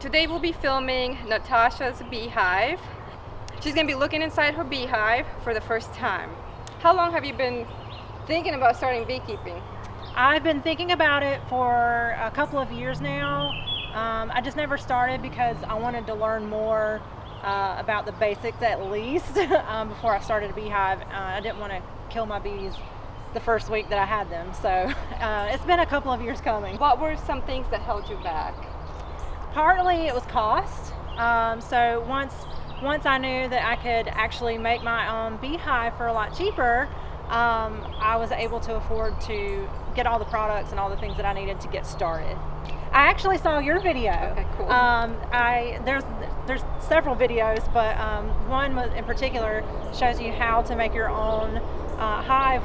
Today we'll be filming Natasha's beehive. She's gonna be looking inside her beehive for the first time. How long have you been thinking about starting beekeeping? I've been thinking about it for a couple of years now. Um, I just never started because I wanted to learn more uh, about the basics at least um, before I started a beehive. Uh, I didn't want to kill my bees the first week that I had them. So uh, it's been a couple of years coming. What were some things that held you back? Partly it was cost. Um, so once once I knew that I could actually make my own beehive for a lot cheaper, um, I was able to afford to get all the products and all the things that I needed to get started. I actually saw your video. Okay, cool. Um, I there's there's several videos, but um, one in particular shows you how to make your own uh, hive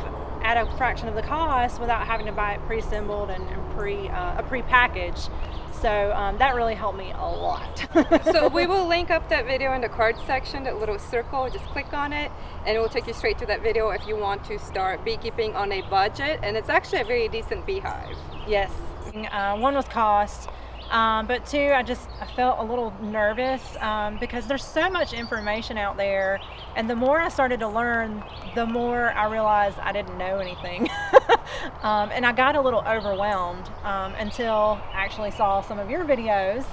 at a fraction of the cost without having to buy it pre-assembled and, and pre uh, a pre-packaged. So um, that really helped me a lot. so we will link up that video in the card section, that little circle, just click on it and it will take you straight to that video if you want to start beekeeping on a budget. And it's actually a very decent beehive. Yes, uh, one was cost, um, but two, I just I felt a little nervous um, because there's so much information out there, and the more I started to learn, the more I realized I didn't know anything, um, and I got a little overwhelmed um, until I actually saw some of your videos.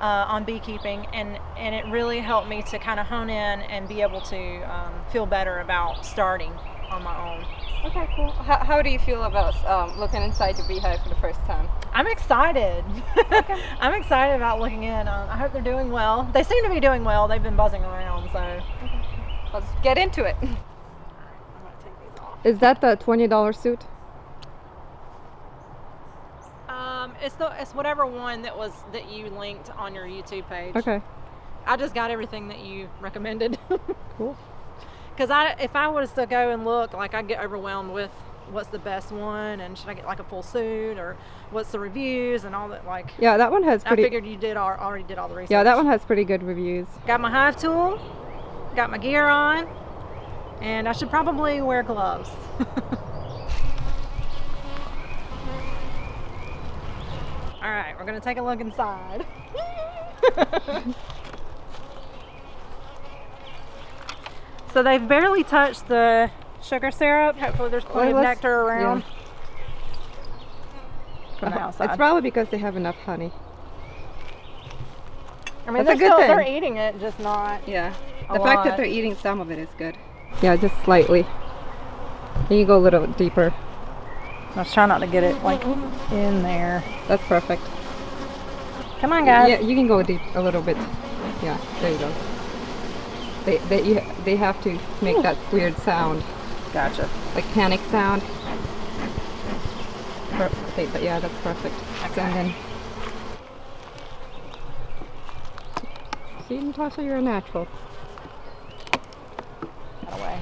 Uh, on beekeeping and and it really helped me to kind of hone in and be able to um, feel better about starting on my own. Okay, cool. How, how do you feel about um, looking inside the beehive for the first time? I'm excited. Okay. I'm excited about looking in. Um, I hope they're doing well. They seem to be doing well. They've been buzzing around, so. Okay. Let's get into it. Is that the $20 suit? Um, it's the it's whatever one that was that you linked on your YouTube page. Okay. I just got everything that you recommended. cool because I if I was to go and look, like I get overwhelmed with what's the best one and should I get like a full suit or what's the reviews and all that like yeah that one has pretty I figured you did all, already did all the research yeah that one has pretty good reviews. Got my hive tool got my gear on and I should probably wear gloves. All right we're gonna take a look inside So they've barely touched the sugar syrup. Hopefully there's plenty well, of nectar around. Yeah. From the uh-huh. outside. It's probably because they have enough honey. I mean, That's they're, still, they're eating it, just not Yeah. The fact that they're eating some of it is good. Yeah, just slightly. You can go a little deeper. I was trying not to get it like in there. That's perfect. Come on, guys. Yeah, you can go deep a little bit. Yeah, there you go. They they you, they have to make oh. that weird sound. Gotcha. Like panic sound. Okay, but yeah, that's perfect. Okay. And then see, Natasha, you're a natural. That away.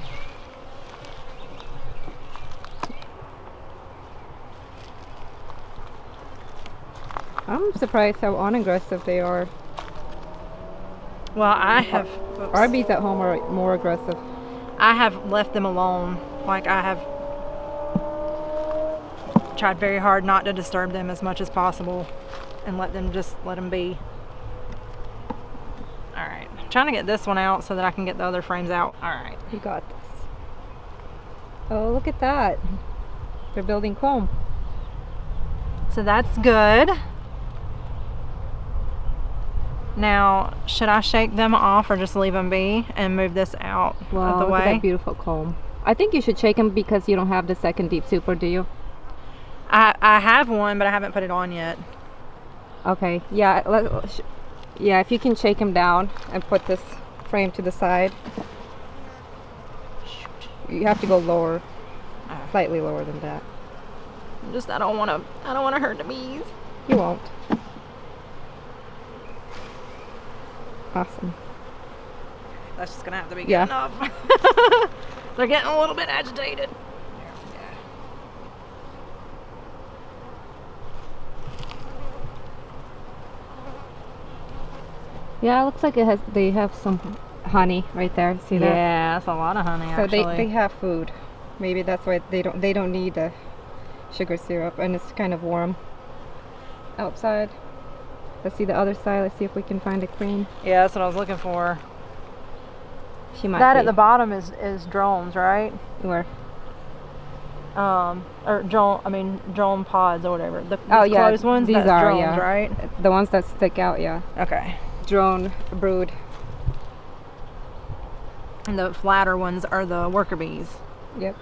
I'm surprised how unaggressive they are. Well, I have. Our bees at home are more aggressive. I have left them alone. Like I have tried very hard not to disturb them as much as possible and let them just let them be. All right, I'm trying to get this one out so that I can get the other frames out. All right. You got this. Oh, look at that. They're building comb. So that's good. Now, should I shake them off or just leave them be and move this out wow, of the way? Look at that beautiful comb. I think you should shake them because you don't have the second deep super, do you? I, I have one, but I haven't put it on yet. Okay, yeah, let, yeah, if you can shake them down and put this frame to the side. You have to go lower, ah. slightly lower than that. Just, I don't want to, I don't want to hurt the bees. You won't. Awesome. That's just gonna have to be good yeah. enough. They're getting a little bit agitated. Yeah, it looks like it has. They have some honey right there. See that? Yeah, that's a lot of honey. So actually. they they have food. Maybe that's why they don't they don't need the sugar syrup, and it's kind of warm outside. Let's see the other side. Let's see if we can find a queen. Yeah, that's what I was looking for. She might that be. at the bottom is is drones, right? Where? Um, or drone. I mean drone pods or whatever. The Oh, yeah, closed ones. these that's are, drones, yeah. right? The ones that stick out, yeah. Okay. Drone brood. And the flatter ones are the worker bees, Yep.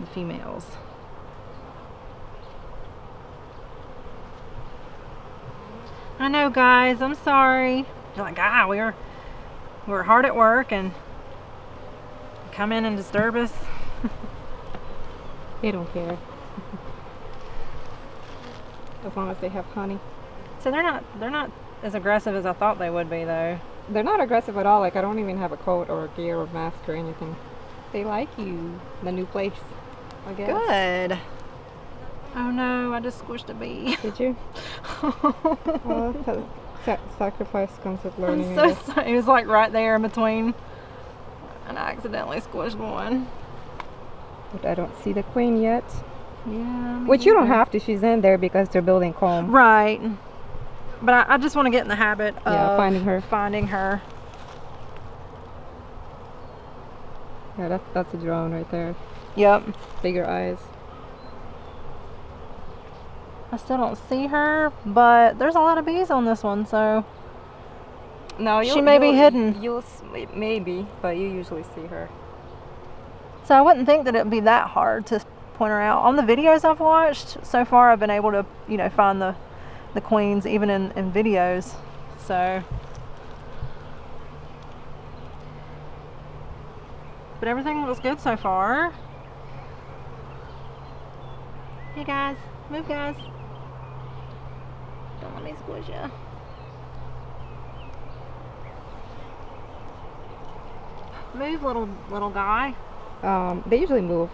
the females. I know, guys. I'm sorry. You're like, ah, we were we were hard at work and come in and disturb us. They don't care. as long as they have honey. So they're not they're not as aggressive as I thought they would be, though. They're not aggressive at all. Like I don't even have a coat or a gear or mask or anything. They like you. The new place. I guess. Good. Oh no, I just squished a bee. Did you? sa- sacrifice comes with learning. I'm so sorry. It was like right there in between. And I accidentally squished one. But I don't see the queen yet. Yeah. Which you don't have to. She's in there because they're building comb. Right. But I, I just want to get in the habit of Yeah, finding her. Finding her. Yeah, that's that's a drone right there. Yep. Bigger eyes. I still don't see her, but there's a lot of bees on this one, so No, She may be hidden. You'll maybe, but you usually see her. so I wouldn't think that it'd be that hard to point her out. On the videos I've watched so far, I've been able to, you know, find the the queens even in in videos. So. But everything looks good so far. Hey guys, move guys. Don't let me squish you. Move, little little guy. Um, they usually move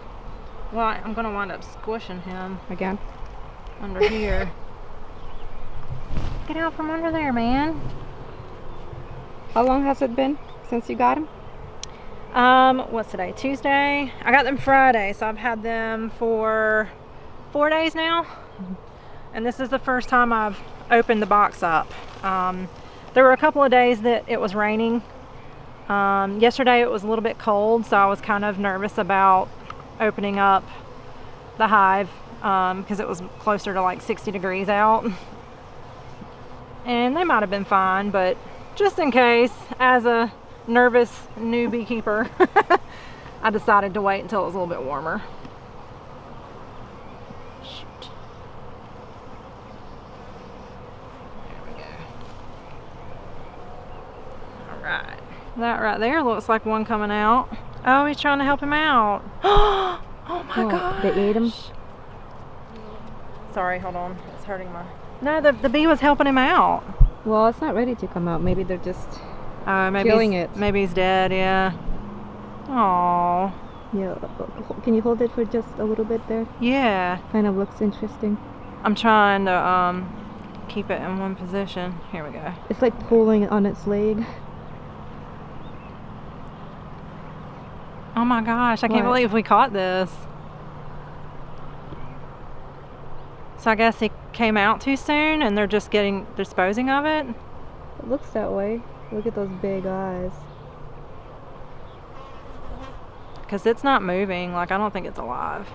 Well, I- I'm gonna wind up squishing him again. under here. Get out from under there, man. How long has it been since you got him? Um, what's today? Tuesday. I got them Friday, so I've had them for four days now. And this is the first time I've opened the box up. Um, there were a couple of days that it was raining. Um, yesterday it was a little bit cold, so I was kind of nervous about opening up the hive because it was closer to like 60 degrees out. And they might have been fine, but just in case, as a nervous new beekeeper, I decided to wait until it was a little bit warmer. Shoot. There we go. All right. That right there looks like one coming out. Oh, he's trying to help him out. oh my Oh, god. they ate him? Sorry, hold on. It's hurting my. No, the, the bee was helping him out. Well, it's not ready to come out. Maybe they're just Oh, maybe Killing he's- it. Maybe he's dead. Yeah. Oh. yeah. Can you hold it for just a little bit there? Yeah. Kind of looks interesting. I'm trying to um keep it in one position. Here we go. It's like pulling on its leg. Oh my gosh! I can't believe we caught this. So I guess he came out too soon, and they're just getting disposing of it. It looks that way. Look at those big eyes. Because it's not moving. Like, I don't think it's alive.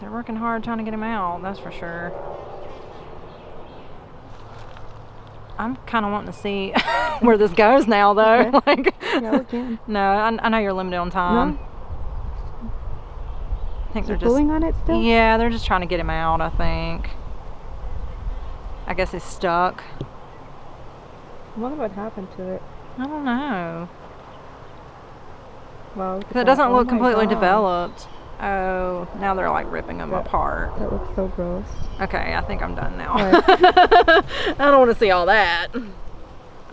They're working hard trying to get him out, that's for sure. I'm kind of wanting to see where this goes now, though. Okay. like, Yeah, we can. no, I, I know you're limited on time. I think Is they're just. pulling on it still? Yeah, they're just trying to get him out, I think. I guess he's stuck. I wonder what happened to it. I don't know. Well, it doesn't Oh look completely God. developed. Oh, now they're like ripping them That- apart. That looks so gross. Okay, I think I'm done now. Alright. I don't want to see all that. All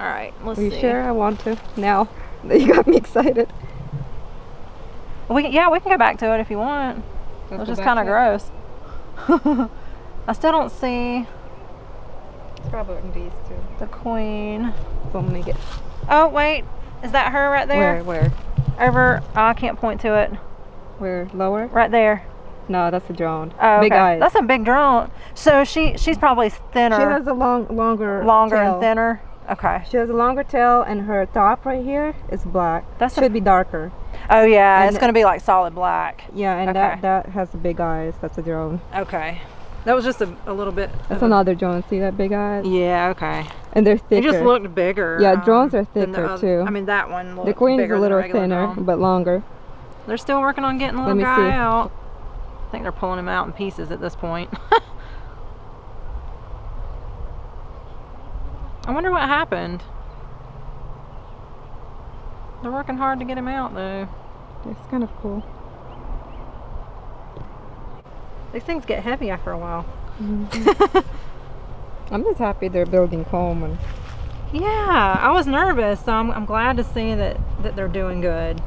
right, let's Are you see. sure? I want to. Now that you got me excited. We yeah, we can go back to it if you want. Let's It's go just kind of gross. I still don't see It's probably in these two. the queen. So me get Oh wait, is that her right there? where where Over. oh, I can't point to it. where lower. Right there. No, that's a drone. Oh, Big okay. eyes. That's a big drone. So she she's probably thinner, she has a long, longer, longer tail. and thinner. Okay. She has a longer tail, and her top right here is black. That's a- should be darker. Oh yeah, And it's gonna be like solid black. Yeah, and Okay. that that has the big eyes. That's a drone. Okay. That was just a, a little bit. That's of a- another drone. See that big eyes? Yeah. Okay. And they're It thicker. just looked bigger. Yeah, drones um, are thicker, too. I mean, that one the queen is a little thinner, drone. but longer. They're still working on getting the little guy see. out. I think they're pulling him out in pieces at this point. I wonder what happened. They're working hard to get him out though. It's kind of cool. These things get heavy after a while. Mm-hmm. I'm just happy they're building comb and Yeah, I was nervous, so I'm, I'm glad to see that, that they're doing good.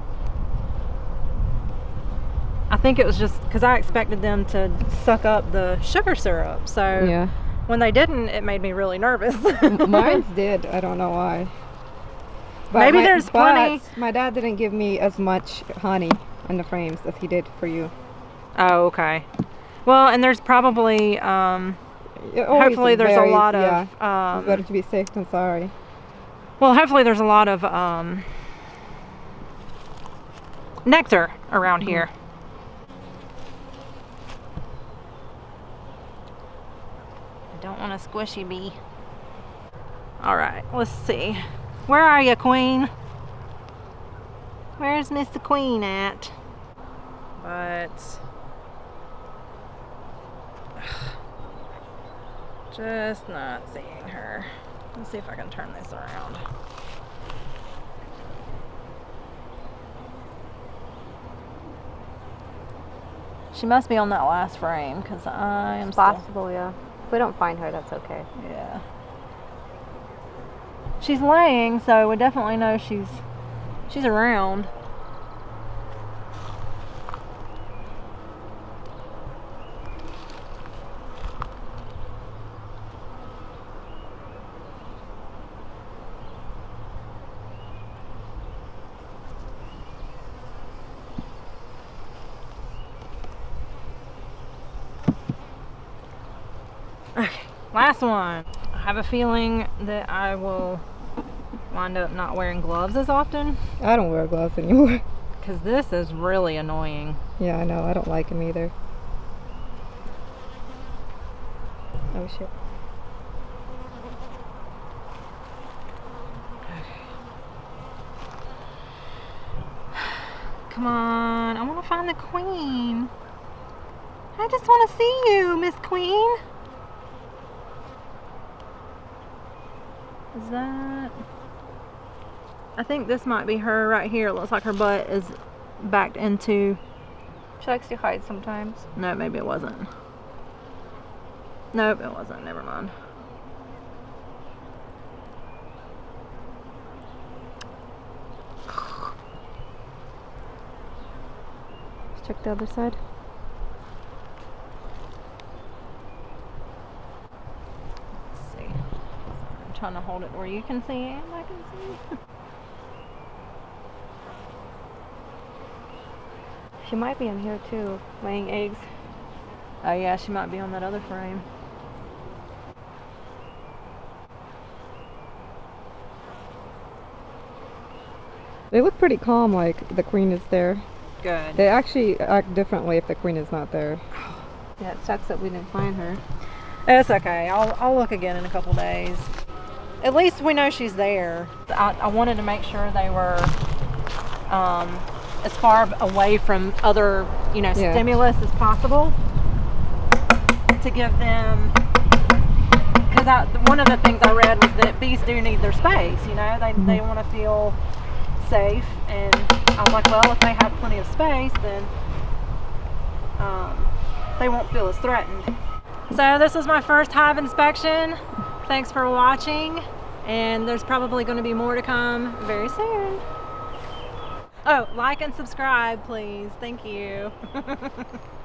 I think it was just because I expected them to suck up the sugar syrup. So yeah. when they didn't, it made me really nervous. Mine's did. I don't know why. Maybe my- there's but plenty- My dad didn't give me as much honey in the frames as he did for you. Oh, okay. Well, and there's probably, um, hopefully there's a varies, lot yeah. of, better um, to be safe than sorry. well, hopefully there's a lot of um, nectar around here. I don't want a squishy bee. All right, let's see. Where are you, Queen? Where's Mr. Queen at? But just not seeing her. Let's see if I can turn this around. She must be on that last frame because I am still. Possible, yeah. If we don't find her, that's okay. Yeah. She's laying, so we definitely know she's she's around. Okay, last one. I have a feeling that I will wind up not wearing gloves as often I don't wear gloves anymore. because this is really annoying. yeah, I know. I don't like them either. Oh shit. Come on, I want to find the queen. I just want to see you, Miss Queen. Is that? I think this might be her right here. It looks like her butt is backed into. She likes to hide sometimes. No, maybe it wasn't. Nope, it wasn't. Never mind. Let's check the other side. Let's see. I'm trying to hold it where you can see and I can see. She might be in here too, laying eggs. Oh yeah, she might be on that other frame. They look pretty calm, like the queen is there. Good. They actually act differently if the queen is not there. Yeah, it sucks that we didn't find her. It's okay. I'll, I'll look again in a couple days. At least we know she's there. I, I wanted to make sure they were um, as far away from other, you know, Yeah. stimulus as possible to give them. Because one of the things I read was that bees do need their space. You know, they they want to feel safe, and I'm like, well, if they have plenty of space, then um, they won't feel as threatened. So this was my first hive inspection. Thanks for watching. And there's probably going to be more to come very soon. Oh, like and subscribe, please. Thank you.